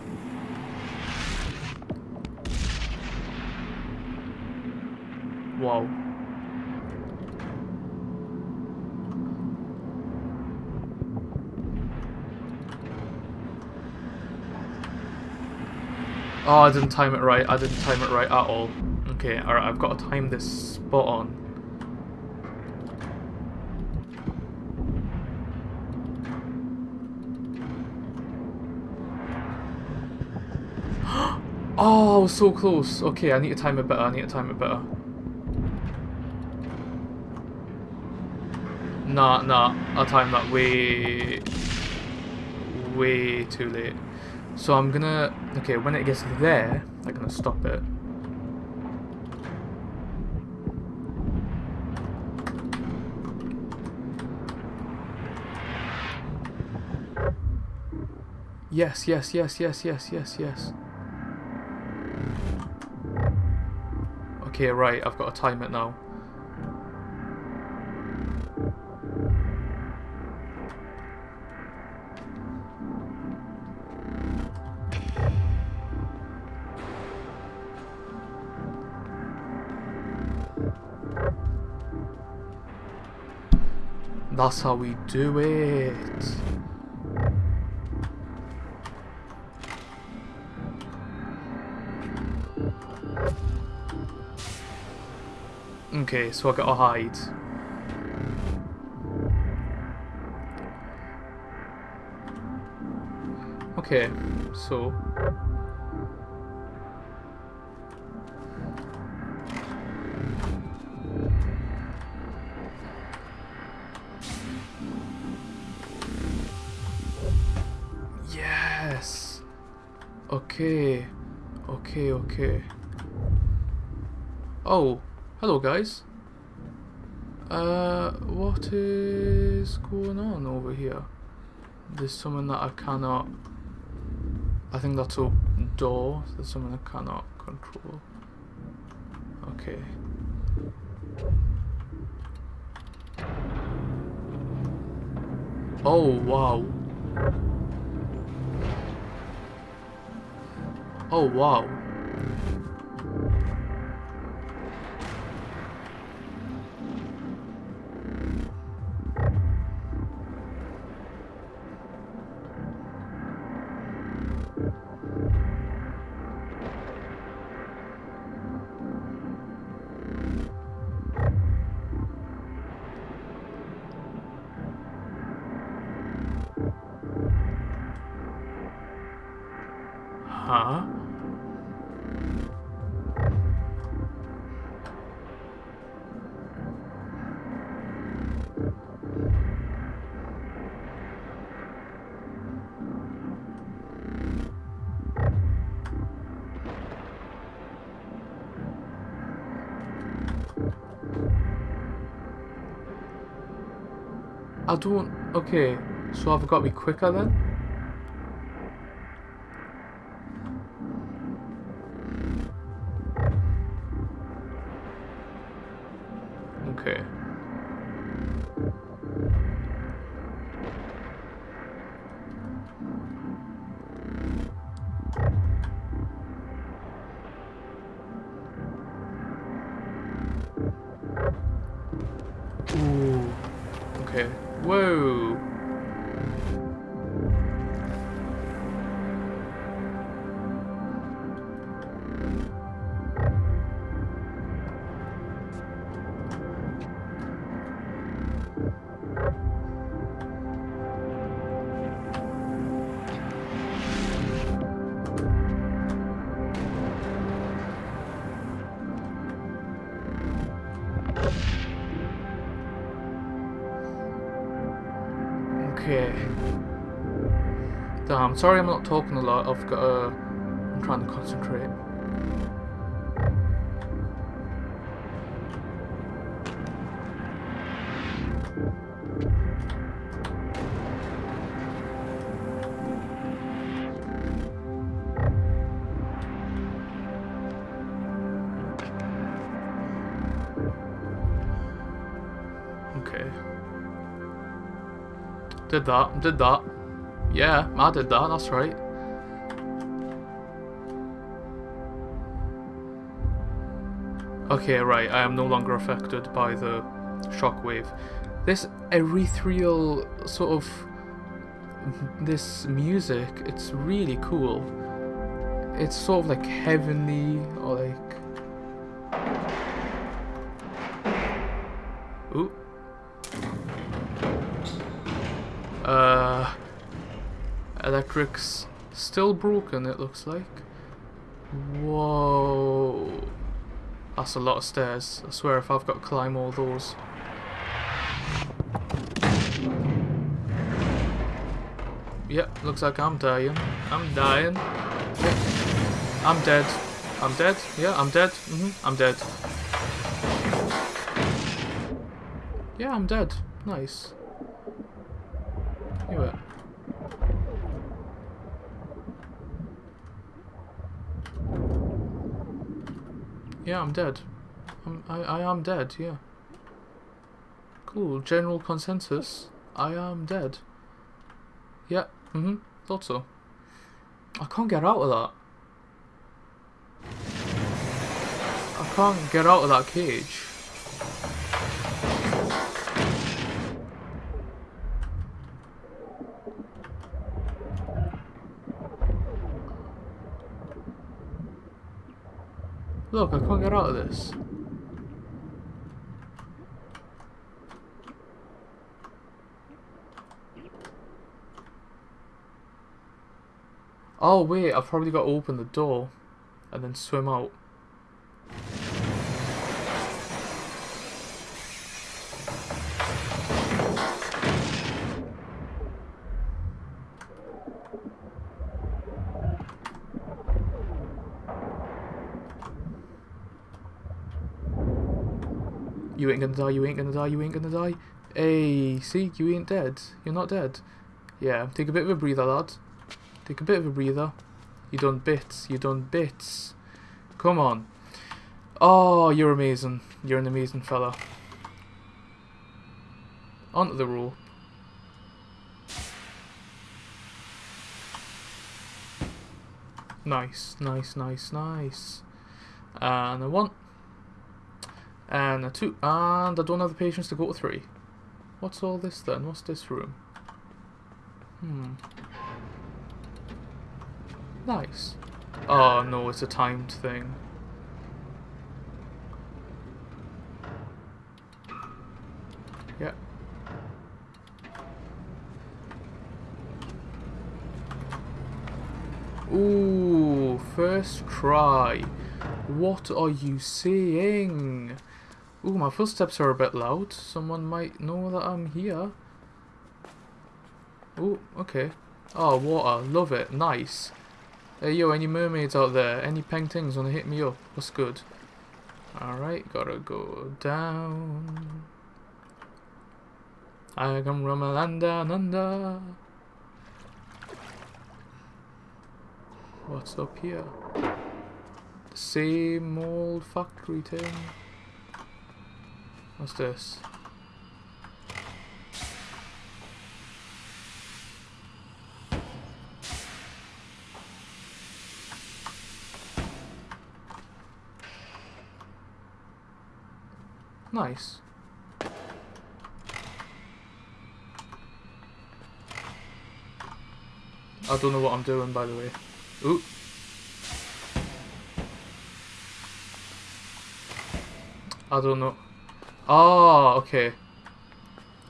Wow. Oh, I didn't time it right. I didn't time it right at all. Okay, alright, I've got to time this spot on. Oh, so close. Okay, I need to time it better. I need to time it better. Nah, nah. I timed that way... Way too late. So I'm gonna, okay, when it gets there, I'm gonna stop it. Yes, yes, yes, yes, yes, yes, yes. Okay, right, I've got to time it now. That's how we do it. Okay, so I gotta hide. Okay, so Okay. Oh, hello guys. Uh, what is going on over here? There's someone that I cannot... I think that's a door. There's someone I cannot control. Okay. Oh, wow. Oh, wow. Don't... Okay, so I've got to be quicker then? Damn, sorry I'm not talking a lot. I've got uh, I'm trying to concentrate. Okay. Did that, did that. Yeah, I did that, that's right. Okay, right, I am no longer affected by the shockwave. This ethereal sort of this music, it's really cool. It's sort of like heavenly or electric's still broken, it looks like. Whoa. That's a lot of stairs. I swear if I've got to climb all those. Yep, looks like I'm dying. I'm dying. Yep. I'm dead. I'm dead. Yeah, I'm dead. Mm -hmm. I'm dead. Yeah, I'm dead. Nice. You Yeah, I'm dead. I'm, I, I am dead, yeah. Cool. General consensus. I am dead. Yeah, mm-hmm. Thought so. I can't get out of that. I can't get out of that cage. Look, I can't get out of this. Oh wait, I've probably got to open the door and then swim out. You ain't gonna die, you ain't gonna die, you ain't gonna die. Hey, see, you ain't dead. You're not dead. Yeah, take a bit of a breather, lad. Take a bit of a breather. You done bits, you done bits. Come on. Oh, you're amazing. You're an amazing fella. Onto the rope. Nice, nice, nice, nice. And I one. And a two. And I don't have the patience to go to three. What's all this then? What's this room? Hmm. Nice. Oh no, it's a timed thing. Yeah. Ooh, first try. What are you saying? Ooh, my footsteps are a bit loud. Someone might know that I'm here. Ooh, okay. Oh, water. Love it. Nice. Hey, yo, any mermaids out there? Any paintings wanna hit me up? What's good? Alright, gotta go down. I come from a land down under. What's up here? Same old factory thing. What's this? Nice. I don't know what I'm doing, by the way. Ooh. I don't know. Oh, okay.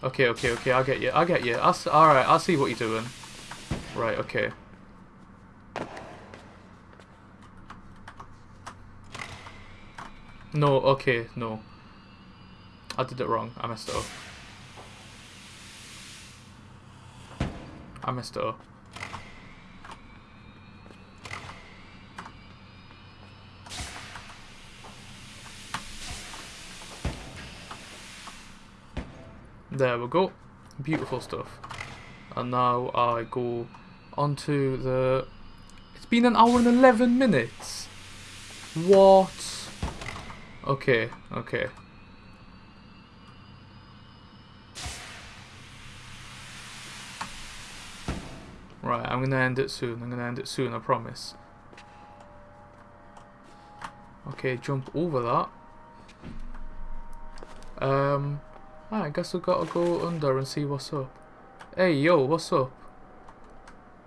Okay, okay, okay, I'll get you, I'll get you. I. Alright, I'll see what you're doing. Right, okay. No, okay, no. I did it wrong. I messed it up. I messed it up. There we go. Beautiful stuff. And now I go onto the... It's been an hour and 11 minutes. What? Okay, okay. Right, I'm gonna end it soon. I'm gonna end it soon, I promise. Okay, jump over that. Um, I guess I've got to go under and see what's up. Hey, yo, what's up?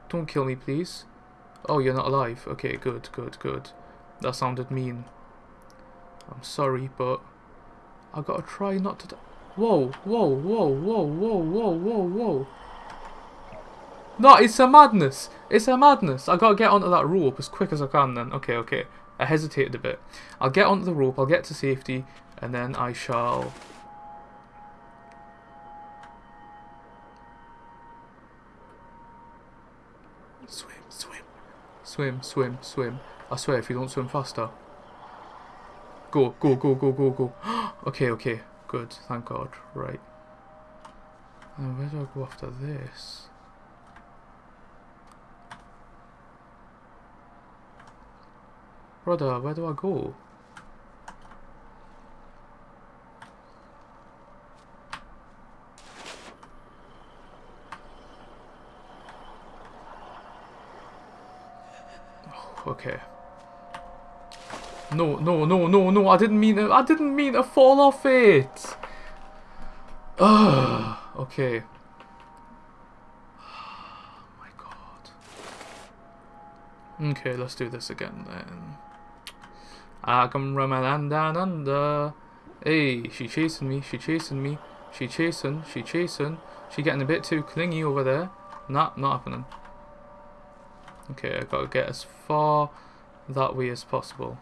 Don't kill me, please. Oh, you're not alive. Okay, good, good, good. That sounded mean. I'm sorry, but I gotta try not to. Whoa, whoa, whoa, whoa, whoa, whoa, whoa, whoa. No, it's a madness. It's a madness. I gotta get onto that rope as quick as I can then. Okay, okay. I hesitated a bit. I'll get onto the rope, I'll get to safety, and then I shall... Swim, swim. Swim, swim, swim. I swear, if you don't swim faster. Go, go, go, go, go, go. okay, okay. Good, thank God. Right. And where do I go after this? Brother, where do I go? Oh, okay. No, no, no, no, no, I didn't mean it. I didn't mean to fall off it. Ugh, okay. Oh my god. Okay, let's do this again then. I come from down under. Hey, she chasing me, she chasing me, she chasing, she chasing. She getting a bit too clingy over there. Nah, not happening. Okay, I've gotta get as far that way as possible.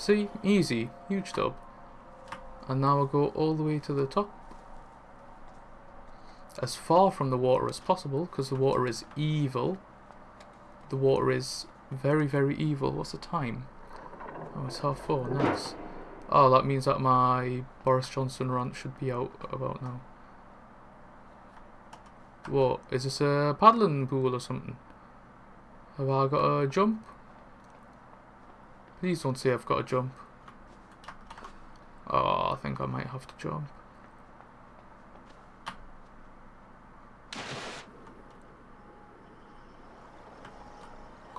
See? Easy. Huge tub. And now I'll go all the way to the top. As far from the water as possible, because the water is evil. The water is very, very evil. What's the time? Oh, it's half four. Nice. Oh, that means that my Boris Johnson rant should be out about now. What? Is this a paddling pool or something? Have I got a jump? Please don't say I've got a jump. Oh, I think I might have to jump.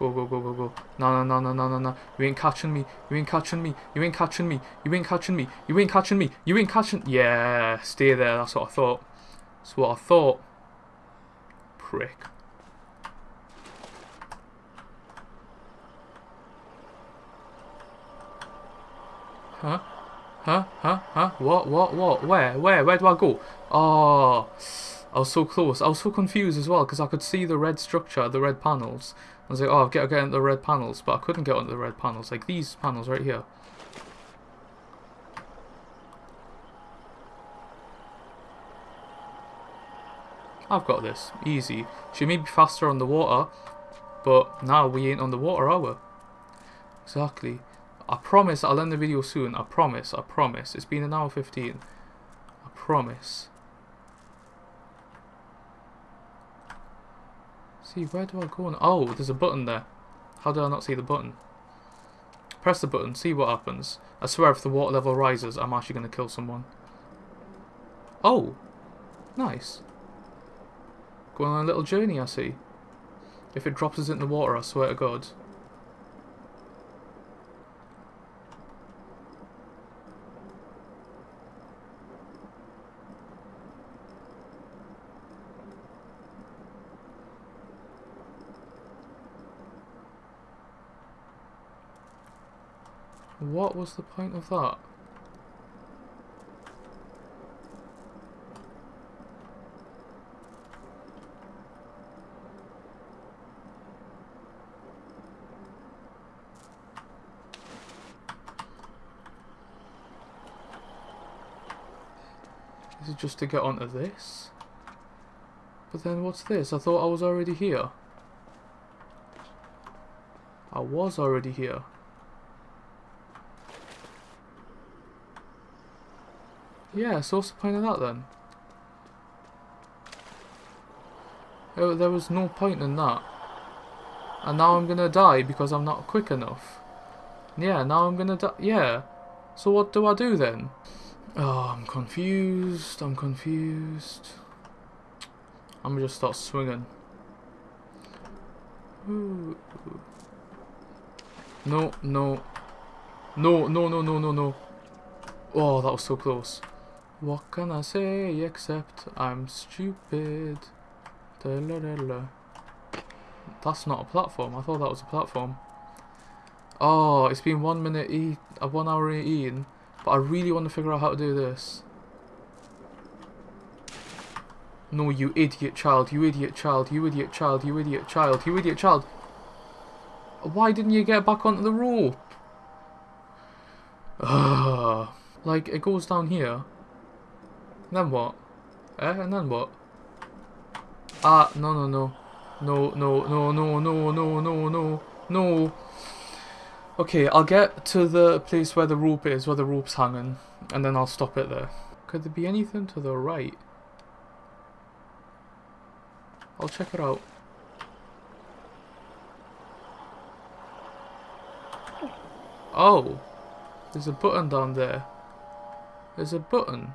Go, go, go, go, go. No, no, no, no, no, no. You ain't catching me. You ain't catching me. You ain't catching me. You ain't catching me. You ain't catching me. You ain't catching... Yeah, stay there. That's what I thought. That's what I thought. Prick. Huh? Huh? Huh? Huh? What? What? What? Where? Where? Where do I go? Oh, I was so close. I was so confused as well because I could see the red structure, the red panels. I was like, oh, I've got to get into the red panels, but I couldn't get onto the red panels. Like these panels right here. I've got this. Easy. She may be faster on the water, but now we ain't on the water, are we? Exactly. I promise I'll end the video soon. I promise. I promise. It's been an hour 15. I promise. See, where do I go? Now? Oh, there's a button there. How did I not see the button? Press the button, see what happens. I swear if the water level rises, I'm actually going to kill someone. Oh! Nice. Going on a little journey, I see. If it drops us in the water, I swear to God. What was the point of that? Is it just to get onto this? But then what's this? I thought I was already here. I was already here. Yeah, so what's the point of that then? Oh, there was no point in that. And now I'm gonna die because I'm not quick enough. Yeah, now I'm gonna die. Yeah. So what do I do then? Oh, I'm confused. I'm confused. I'm gonna just start swinging. No, no. No, no, no, no, no, no. Oh, that was so close. What can I say except I'm stupid? That's not a platform. I thought that was a platform. Oh, it's been one minute e uh, one hour eating, but I really want to figure out how to do this. No, you idiot child, you idiot child, you idiot child, you idiot child, you idiot child. Why didn't you get back onto the rope? Ugh. Like, it goes down here, then what? Eh? And then what? Ah, no, no, no. No, no, no, no, no, no, no, no, no. Okay, I'll get to the place where the rope is, where the rope's hanging, and then I'll stop it there. Could there be anything to the right? I'll check it out. Oh! There's a button down there. There's a button.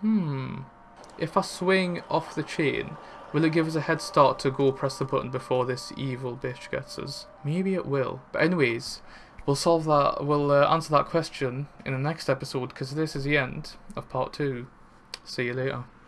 Hmm. If I swing off the chain, will it give us a head start to go press the button before this evil bitch gets us? Maybe it will. But anyways, we'll solve that, we'll uh, answer that question in the next episode because this is the end of part two. See you later.